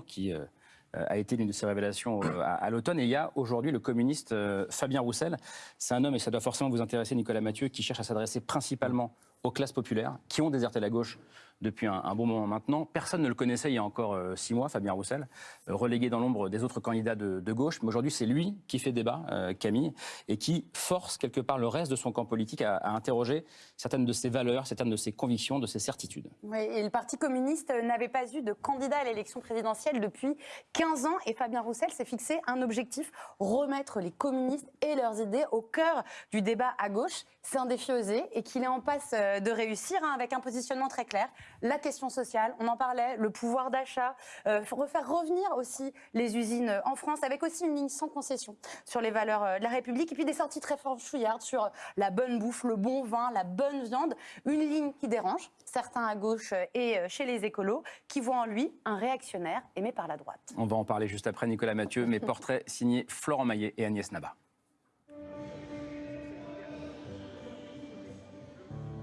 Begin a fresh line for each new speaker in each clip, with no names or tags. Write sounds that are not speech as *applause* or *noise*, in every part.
qui euh, a été l'une de ses révélations euh, à, l'automne. Et il y a aujourd'hui le communiste euh, Fabien Roussel. C'est un homme, et ça doit forcément vous intéresser, Nicolas Mathieu, qui cherche à s'adresser principalement aux classes populaires, qui ont déserté la gauche depuis un, bon moment maintenant. Personne ne le connaissait il y a encore euh, six mois, Fabien Roussel, euh, relégué dans l'ombre des autres candidats de, gauche. Mais aujourd'hui, c'est lui qui fait débat, euh, Camille, et qui force quelque part le reste de son camp politique à, à interroger certaines de ses valeurs, certaines de ses convictions, de ses certitudes.
Oui, et le Parti communiste n'avait pas eu de candidat à l'élection présidentielle depuis 15 ans. Et Fabien Roussel s'est fixé un objectif remettre les communistes et leurs idées au cœur du débat à gauche. C'est un défi osé et qu'il est en passe euh, de réussir hein, avec un positionnement très clair. La question sociale, on en parlait, le pouvoir d'achat, euh, refaire revenir aussi les usines en France avec aussi une ligne sans concession sur les valeurs euh, de la République et puis des sorties très franchouillardes sur la bonne bouffe, le bon vin, la bonne viande. Une ligne qui dérange certains à gauche et chez les écolos qui voient en lui un réactionnaire aimé par la droite.
On va en parler juste après, Nicolas Mathieu, mais *laughs* portrait signé Florent Maillet et Agnès Naba.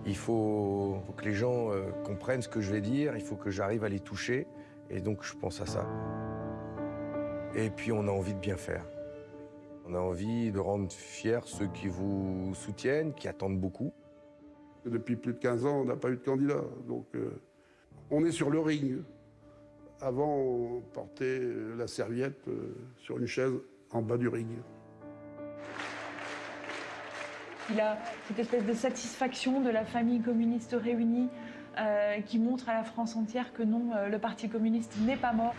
Il faut, que les gens euh, comprennent ce que je vais dire, il faut que j'arrive à les toucher, et donc je pense à ça. Et puis on a envie de bien faire. On a envie de rendre fiers ceux qui vous soutiennent, qui attendent beaucoup.
Depuis plus de 15 ans, on n'a pas eu de candidat. Donc, euh, on est sur le ring. Avant, on portait la serviette euh, sur une chaise en bas du ring.
Il a cette espèce de satisfaction de la famille communiste réunie euh, qui montre à la France entière que non, euh, le Parti communiste n'est pas mort.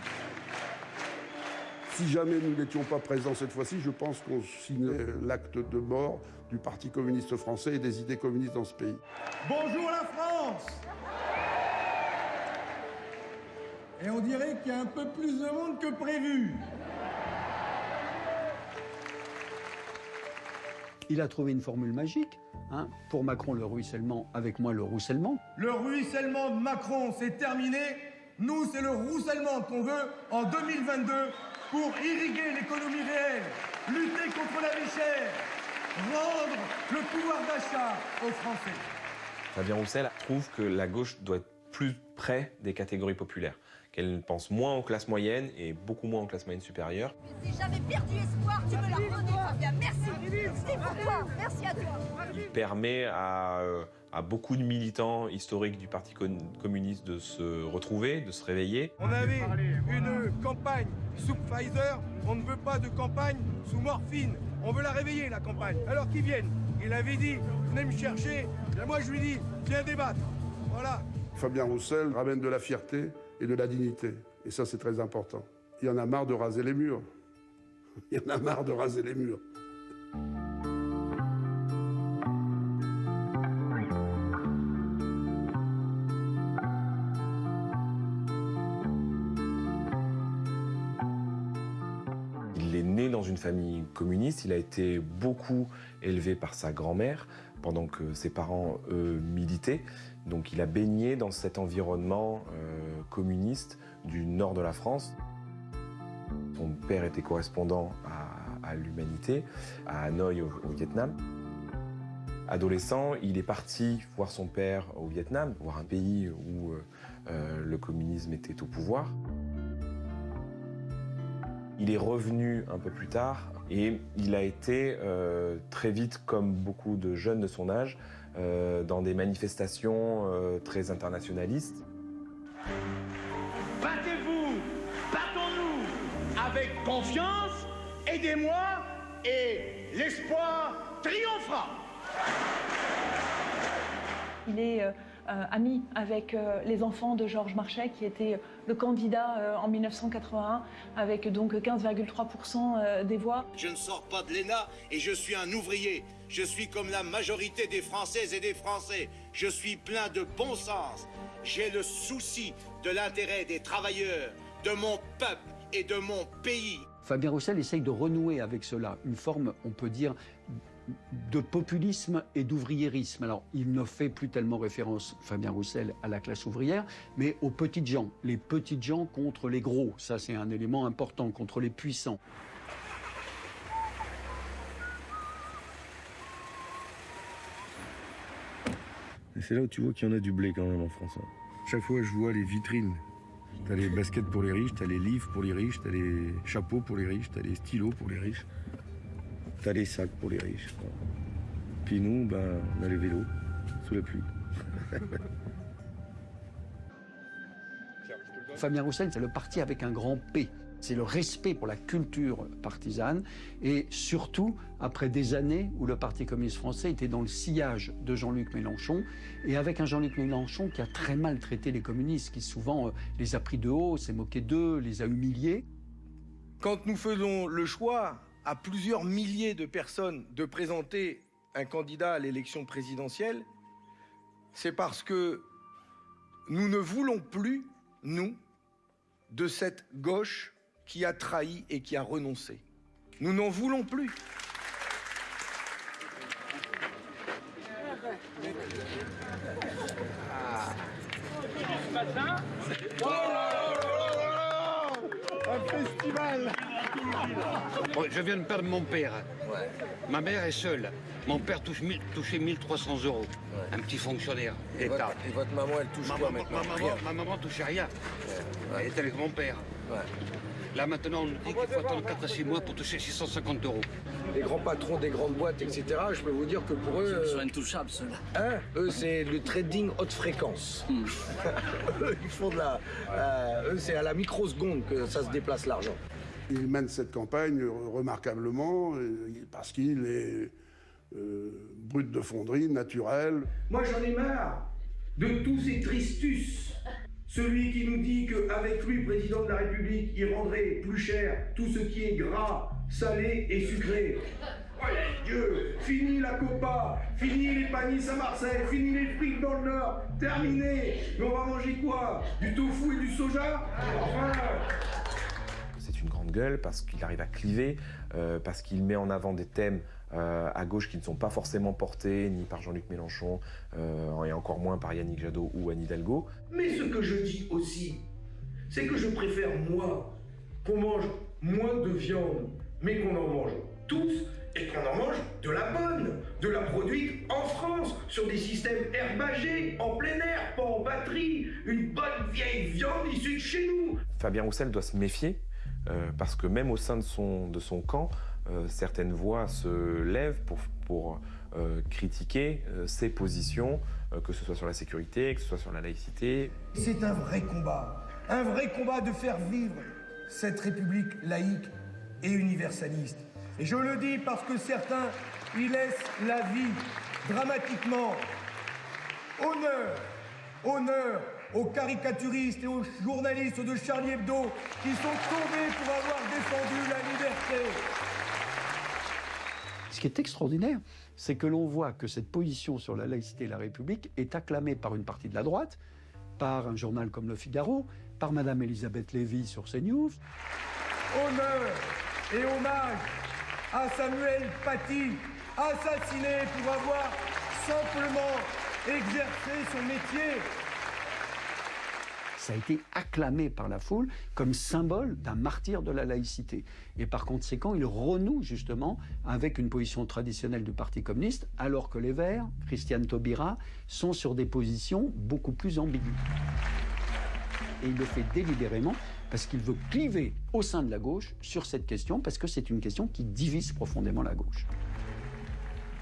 Si jamais nous n'étions pas présents cette fois-ci, je pense qu'on signait l'acte de mort du Parti communiste français et des idées communistes dans ce pays.
Bonjour la France Et on dirait qu'il y a un peu plus de monde que prévu.
Il a trouvé une formule magique. hein. Pour Macron, le ruissellement, avec moi, le roussellement.
Le ruissellement de Macron, c'est terminé. Nous, c'est le roussellement qu'on veut en 2022 pour irriguer l'économie réelle, lutter contre la vie chère, rendre le pouvoir d'achat aux Français.
Fabien Roussel trouve que la gauche doit être plus près des catégories populaires, qu'elle pense moins aux classes moyennes et beaucoup moins aux classes moyennes supérieures.
Si j'avais perdu espoir, tu me l'as redonné, Fabien. Merci. C'est pour toi. Merci à toi.
Il permet à, euh, à beaucoup de militants historiques du Parti communiste de se retrouver, de se réveiller.
On avait une campagne sous Pfizer, on ne veut pas de campagne sous morphine. On veut la réveiller, la campagne. Alors qu'ils viennent. Il avait dit, venez me chercher. Et moi, je lui dis, viens débattre. Voilà.
Fabien Roussel ramène de la fierté et de la dignité. Et ça, c'est très important. Il y en a marre de raser les murs. *laughs* Il y en a marre de raser les murs.
Une famille communiste, il a été beaucoup élevé par sa grand-mère pendant que ses parents, eux, militaient. Donc il a baigné dans cet environnement euh, communiste du nord de la France. Son père était correspondant à, l'Humanité, à Hanoï au, au Vietnam. Adolescent, il est parti voir son père au Vietnam, voir un pays où euh, euh, le communisme était au pouvoir. Il est revenu un peu plus tard et il a été euh, très vite, comme beaucoup de jeunes de son âge, euh, dans des manifestations euh, très internationalistes.
Battez-vous, battons-nous avec confiance, aidez-moi et l'espoir triomphera.
Il est ami avec euh, les enfants de Georges Marchais, qui était le candidat euh, en 1981, avec donc 15,3% euh, des voix.
Je ne sors pas de l'ENA et je suis un ouvrier. Je suis comme la majorité des Françaises et des Français. Je suis plein de bon sens. J'ai le souci de l'intérêt des travailleurs, de mon peuple et de mon pays.
Fabien Roussel essaye de renouer avec cela, une forme, on peut dire, de populisme et d'ouvriérisme. Alors, il ne fait plus tellement référence, Fabien Roussel, à la classe ouvrière, mais aux petites gens. Les petites gens contre les gros. Ça, c'est un élément important, contre les puissants.
Et c'est là où tu vois qu'il y en a du blé quand même en France. hein. Chaque fois, je vois les vitrines T'as les baskets pour les riches, t'as les livres pour les riches, t'as les chapeaux pour les riches, t'as les stylos pour les riches, t'as les sacs pour les riches. Puis nous, ben, on a les vélos sous la pluie. *laughs*
Fabien Roussel, c'est le parti avec un grand P. C'est le respect pour la culture partisane et surtout après des années où le Parti communiste français était dans le sillage de Jean-Luc Mélenchon et avec un Jean-Luc Mélenchon qui a très mal traité les communistes, qui souvent euh, les a pris de haut, s'est moqué d'eux, les a humiliés.
Quand nous faisons le choix à plusieurs milliers de personnes de présenter un candidat à l'élection présidentielle, c'est parce que nous ne voulons plus, nous, de cette gauche qui a trahi et qui a renoncé. Nous n'en voulons plus.
Un festival
je viens de perdre mon père. Ma mère est seule. Mon père touche touchait 1300 euros. Un petit fonctionnaire
Et
d'État.
votre, et votre maman, elle touche
Ma,
quoi
maman-
maintenant
ma maman,
Rien.
ma maman touchait rien. Elle était avec mon père. Là maintenant, on nous dit qu'il faut attendre 4 à 6 mois pour toucher 650 euros.
Les grands patrons des grandes boîtes, etc., je peux vous dire que pour eux...
Ils sont intouchables, ceux-là.
Hein eux, c'est le trading haute fréquence. Eux, *laughs* Ils font de la... euh, eux, c'est à la microseconde que ça se déplace l'argent.
Il mène cette campagne remarquablement euh, parce qu'il est euh, brut de fonderie, naturel.
Moi j'en ai marre de tous ces tristus. Celui qui nous dit qu'avec lui, président de la République, il rendrait plus cher tout ce qui est gras, salé et sucré. Oh Dieu, fini la copa, fini les panis à Marseille, fini les frites dans le Nord, terminé. Mais on va manger quoi? Du tofu et du soja? Enfin,
gueule parce qu'il arrive à cliver, euh, parce qu'il met en avant des thèmes euh, à gauche qui ne sont pas forcément portés ni par Jean-Luc Mélenchon euh, et encore moins par Yannick Jadot ou Anne Hidalgo.
Mais ce que je dis aussi, c'est que je préfère, moi, qu'on mange moins de viande, mais qu'on en mange tous et qu'on en mange de la bonne, de la produite en France, sur des systèmes herbagés, en plein air, pas en batterie, une bonne vieille viande issue de chez nous.
Fabien Roussel doit se méfier euh, parce que même au sein de son, camp, euh, certaines voix se lèvent pour, euh, critiquer ses positions, que ce soit sur la sécurité, que ce soit sur la laïcité.
C'est un vrai combat. Un vrai combat de faire vivre cette République laïque et universaliste. Et je le dis parce que certains y laissent la vie dramatiquement. Honneur, honneur aux caricaturistes et aux journalistes de Charlie Hebdo qui sont tombés pour avoir défendu la liberté.
Ce qui est extraordinaire, c'est que l'on voit que cette position sur la laïcité et la République est acclamée par une partie de la droite, par un journal comme Le Figaro, par Madame Elisabeth Lévy sur CNews.
Honneur et hommage à Samuel Paty, assassiné pour avoir simplement exercé son métier.
Ça a été acclamé par la foule comme symbole d'un martyr de la laïcité. Et par conséquent, il renoue justement avec une position traditionnelle du Parti communiste, alors que les Verts, Christiane Taubira, sont sur des positions beaucoup plus ambiguës. Et il le fait délibérément parce qu'il veut cliver au sein de la gauche sur cette question, parce que c'est une question qui divise profondément la gauche.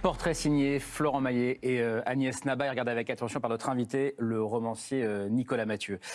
Portrait signé Florent Maillet et euh, Agnès Nabaye. Regardez avec attention par notre invité, le romancier euh, Nicolas Mathieu.